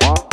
What?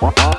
Bye.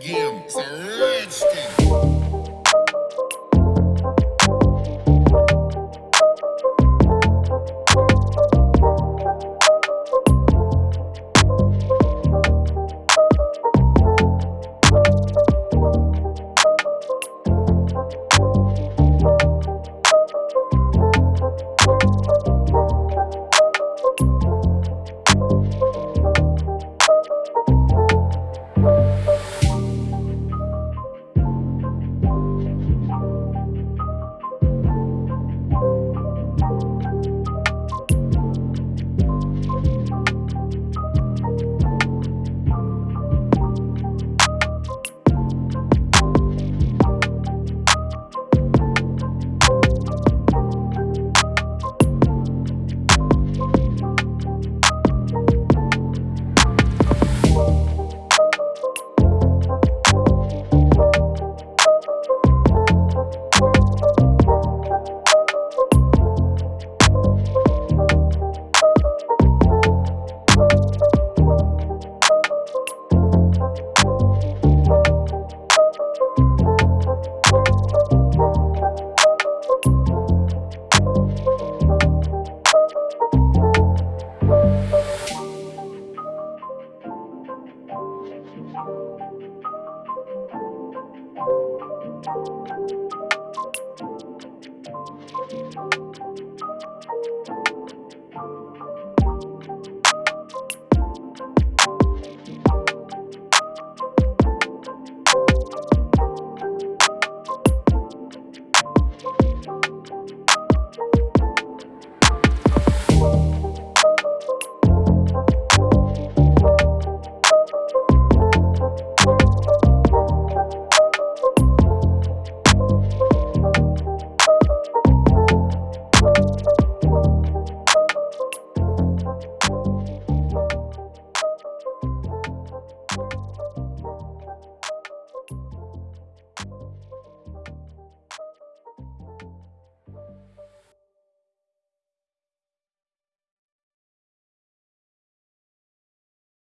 again. It's.